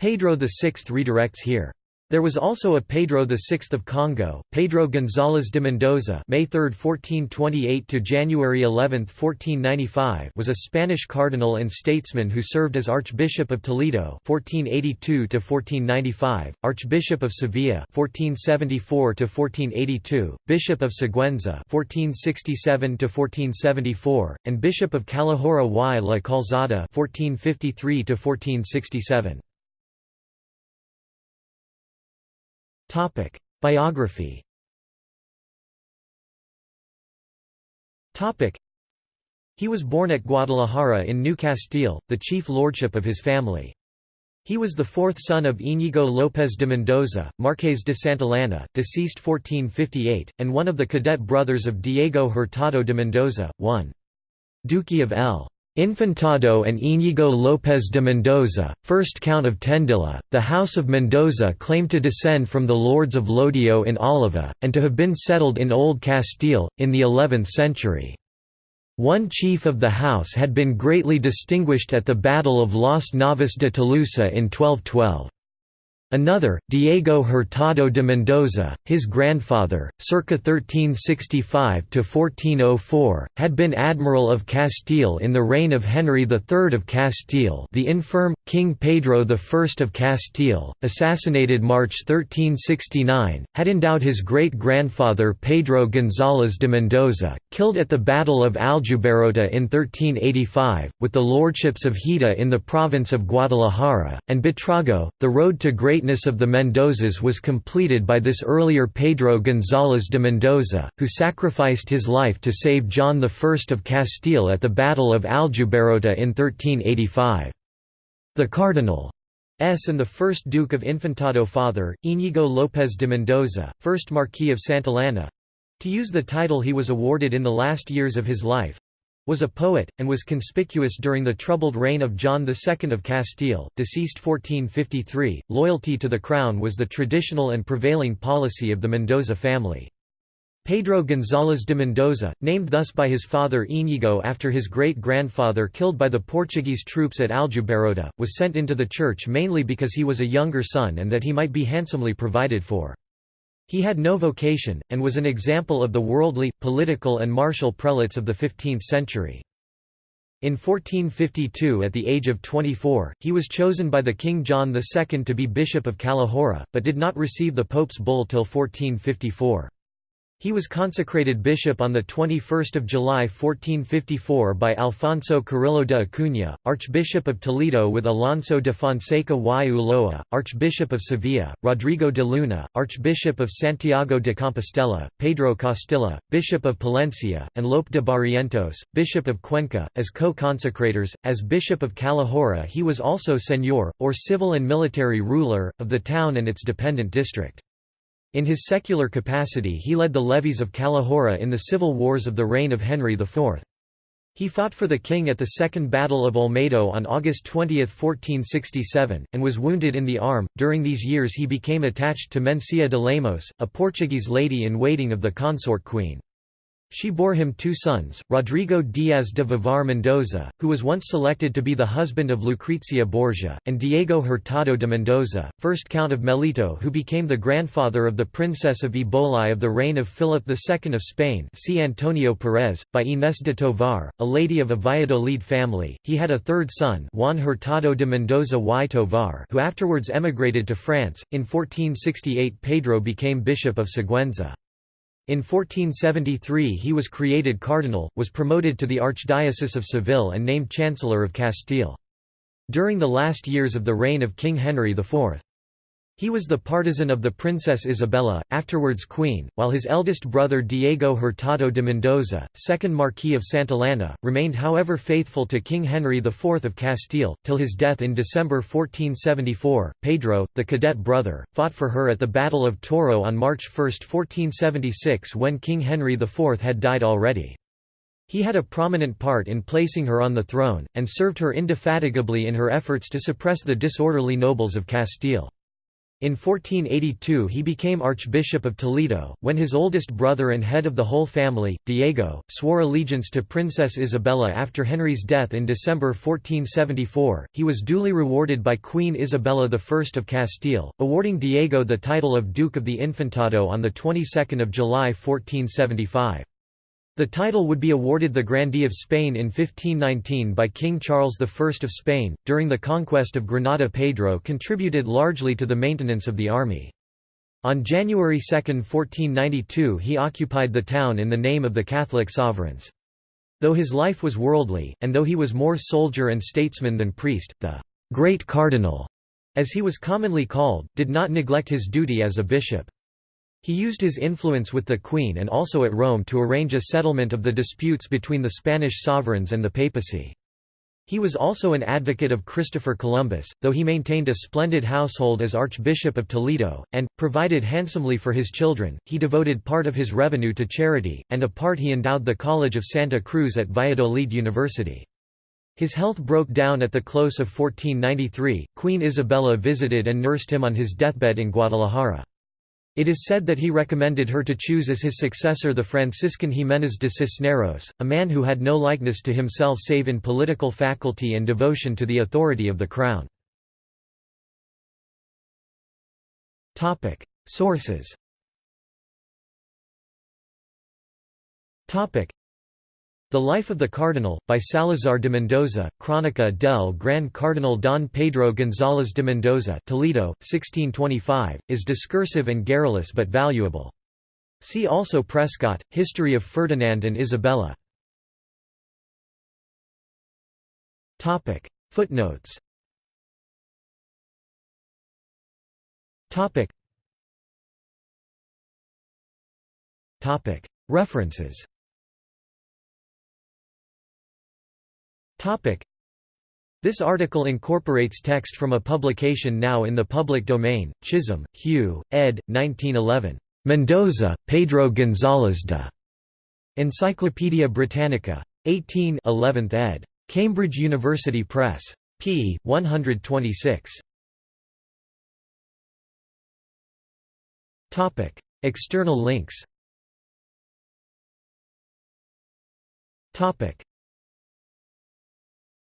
Pedro VI redirects here. There was also a Pedro VI of Congo, Pedro González de Mendoza May 3, 1428 to January 11, 1495 was a Spanish cardinal and statesman who served as Archbishop of Toledo 1482 to 1495, Archbishop of Sevilla 1474 to 1482, Bishop of Sigüenza 1467 to 1474, and Bishop of Calahorra y la Calzada 1453 to 1467. Topic: Biography. Topic: He was born at Guadalajara in New Castile, the chief lordship of his family. He was the fourth son of Íñigo López de Mendoza, Marqués de Santillana, deceased 1458, and one of the cadet brothers of Diego Hurtado de Mendoza, one Duque of El Infantado and Íñigo López de Mendoza, first Count of Tendilla, the House of Mendoza claimed to descend from the lords of Llodio in Álava, and to have been settled in Old Castile, in the 11th century. One chief of the house had been greatly distinguished at the Battle of Las Navas de Tolosa in 1212. Another, Diego Hurtado de Mendoza, his grandfather, circa 1365–1404, had been Admiral of Castile in the reign of Henry III of Castile the infirm, King Pedro I of Castile, assassinated March 1369, had endowed his great-grandfather Pedro González de Mendoza, killed at the Battle of Aljubarrota in 1385, with the lordships of Hita in the province of Guadalajara, and Buitrago, the road to great greatness of the Mendozas was completed by this earlier Pedro González de Mendoza, who sacrificed his life to save John I of Castile at the Battle of Aljubarrota in 1385. The Cardinal S and the first Duke of Infantado father, Íñigo López de Mendoza, first Marquis of Santillana—to use the title he was awarded in the last years of his life, was a poet, and was conspicuous during the troubled reign of John II of Castile, deceased 1453. Loyalty to the crown was the traditional and prevailing policy of the Mendoza family. Pedro González de Mendoza, named thus by his father Íñigo after his great-grandfather killed by the Portuguese troops at Aljubarrota, was sent into the church mainly because he was a younger son and that he might be handsomely provided for. He had no vocation, and was an example of the worldly, political and martial prelates of the 15th century. In 1452 at the age of 24, he was chosen by the King John II to be Bishop of Calahorra, but did not receive the Pope's bull till 1454. He was consecrated bishop on 21 July 1454 by Alfonso Carrillo de Acuña, Archbishop of Toledo with Alonso de Fonseca y Ulloa, Archbishop of Sevilla, Rodrigo de Luna, Archbishop of Santiago de Compostela, Pedro Costilla, Bishop of Palencia, and Lope de Barrientos, Bishop of Cuenca, as co-consecrators. As Bishop of Calahorra he was also señor, or civil and military ruler, of the town and its dependent district. In his secular capacity he led the levies of Calahorra in the civil wars of the reign of Henry IV. He fought for the king at the Second Battle of Olmedo on August 20, 1467, and was wounded in the arm. During these years he became attached to Mencia de Lemos, a Portuguese lady-in-waiting of the consort queen. She bore him two sons, Rodrigo Diaz de Vivar Mendoza, who was once selected to be the husband of Lucrezia Borgia, and Diego Hurtado de Mendoza, first Count of Melito who became the grandfather of the Princess of Eboli of the reign of Philip II of Spain see Antonio Perez, by Inés de Tovar, a lady of a Valladolid family. He had a third son Juan Hurtado de Mendoza y Tovar who afterwards emigrated to France. In 1468 Pedro became Bishop of Sigüenza. In 1473 he was created cardinal, was promoted to the Archdiocese of Seville and named Chancellor of Castile. During the last years of the reign of King Henry IV. He was the partisan of the Princess Isabella, afterwards queen, while his eldest brother Diego Hurtado de Mendoza, second Marquis of Santillana, remained however faithful to King Henry IV of Castile, till his death in December 1474. Pedro, the cadet brother, fought for her at the Battle of Toro on March 1, 1476 when King Henry IV had died already. He had a prominent part in placing her on the throne, and served her indefatigably in her efforts to suppress the disorderly nobles of Castile. In 1482 he became Archbishop of Toledo, when his oldest brother and head of the whole family, Diego, swore allegiance to Princess Isabella after Henry's death in December 1474. He was duly rewarded by Queen Isabella I of Castile, awarding Diego the title of Duke of the Infantado on the 22nd of July 1475. The title would be awarded the Grandee of Spain in 1519 by King Charles I of Spain. During the conquest of Granada, Pedro contributed largely to the maintenance of the army. On January 2, 1492, he occupied the town in the name of the Catholic sovereigns. Though his life was worldly, and though he was more soldier and statesman than priest, the great cardinal, as he was commonly called, did not neglect his duty as a bishop. He used his influence with the Queen and also at Rome to arrange a settlement of the disputes between the Spanish sovereigns and the papacy. He was also an advocate of Christopher Columbus, though he maintained a splendid household as Archbishop of Toledo, and, provided handsomely for his children, he devoted part of his revenue to charity, and a part he endowed the College of Santa Cruz at Valladolid University. His health broke down at the close of 1493. Queen Isabella visited and nursed him on his deathbed in Guadalajara. It is said that he recommended her to choose as his successor the Franciscan Jiménez de Cisneros, a man who had no likeness to himself save in political faculty and devotion to the authority of the crown. Sources the Life of the Cardinal, by Salazar de Mendoza, Crónica del Gran Cardinal Don Pedro González de Mendoza Toledo, 1625, is discursive and garrulous but valuable. See also Prescott, History of Ferdinand and Isabella. Footnotes. References This article incorporates text from a publication now in the public domain, Chisholm, Hugh, ed. 1911. Mendoza, Pedro González de. Encyclopædia Britannica. 18 11th ed. Cambridge University Press. p. 126. External links